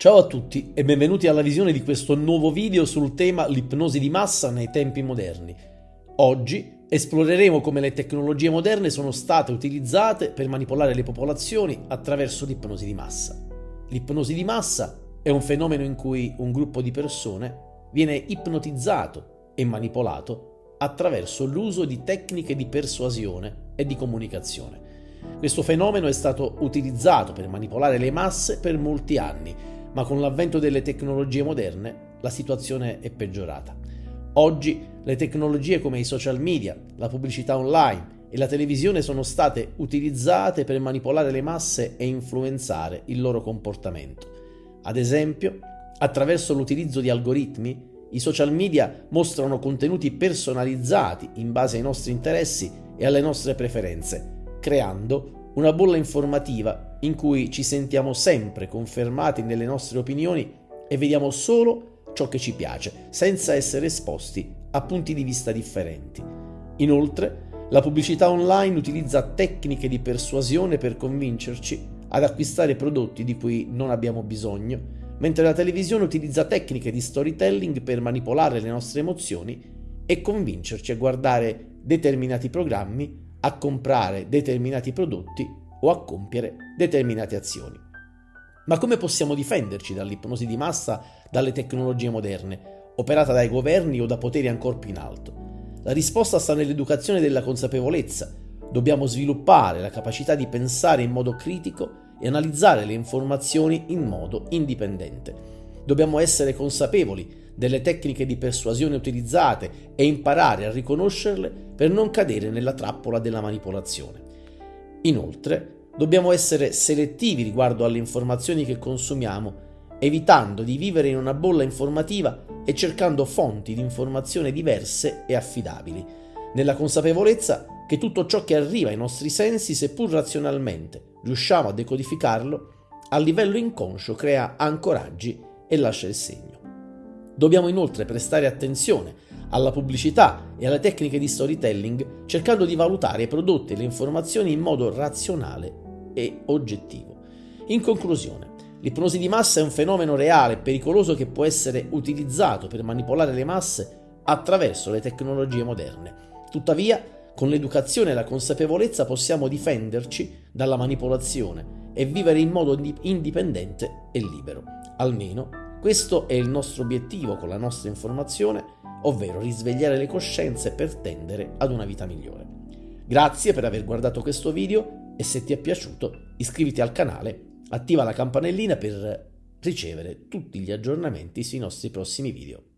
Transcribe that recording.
Ciao a tutti e benvenuti alla visione di questo nuovo video sul tema l'ipnosi di massa nei tempi moderni. Oggi esploreremo come le tecnologie moderne sono state utilizzate per manipolare le popolazioni attraverso l'ipnosi di massa. L'ipnosi di massa è un fenomeno in cui un gruppo di persone viene ipnotizzato e manipolato attraverso l'uso di tecniche di persuasione e di comunicazione. Questo fenomeno è stato utilizzato per manipolare le masse per molti anni ma con l'avvento delle tecnologie moderne la situazione è peggiorata. Oggi le tecnologie come i social media, la pubblicità online e la televisione sono state utilizzate per manipolare le masse e influenzare il loro comportamento. Ad esempio, attraverso l'utilizzo di algoritmi, i social media mostrano contenuti personalizzati in base ai nostri interessi e alle nostre preferenze, creando una bolla informativa in cui ci sentiamo sempre confermati nelle nostre opinioni e vediamo solo ciò che ci piace, senza essere esposti a punti di vista differenti. Inoltre, la pubblicità online utilizza tecniche di persuasione per convincerci ad acquistare prodotti di cui non abbiamo bisogno, mentre la televisione utilizza tecniche di storytelling per manipolare le nostre emozioni e convincerci a guardare determinati programmi a comprare determinati prodotti o a compiere determinate azioni. Ma come possiamo difenderci dall'ipnosi di massa dalle tecnologie moderne, operata dai governi o da poteri ancora più in alto? La risposta sta nell'educazione della consapevolezza. Dobbiamo sviluppare la capacità di pensare in modo critico e analizzare le informazioni in modo indipendente. Dobbiamo essere consapevoli delle tecniche di persuasione utilizzate e imparare a riconoscerle per non cadere nella trappola della manipolazione. Inoltre, dobbiamo essere selettivi riguardo alle informazioni che consumiamo, evitando di vivere in una bolla informativa e cercando fonti di informazione diverse e affidabili, nella consapevolezza che tutto ciò che arriva ai nostri sensi, seppur razionalmente, riusciamo a decodificarlo, a livello inconscio crea ancoraggi e lascia il segno. Dobbiamo inoltre prestare attenzione alla pubblicità e alle tecniche di storytelling cercando di valutare i prodotti e le informazioni in modo razionale e oggettivo. In conclusione, l'ipnosi di massa è un fenomeno reale e pericoloso che può essere utilizzato per manipolare le masse attraverso le tecnologie moderne. Tuttavia, con l'educazione e la consapevolezza possiamo difenderci dalla manipolazione e vivere in modo indipendente e libero, almeno questo è il nostro obiettivo con la nostra informazione, ovvero risvegliare le coscienze per tendere ad una vita migliore. Grazie per aver guardato questo video e se ti è piaciuto iscriviti al canale, attiva la campanellina per ricevere tutti gli aggiornamenti sui nostri prossimi video.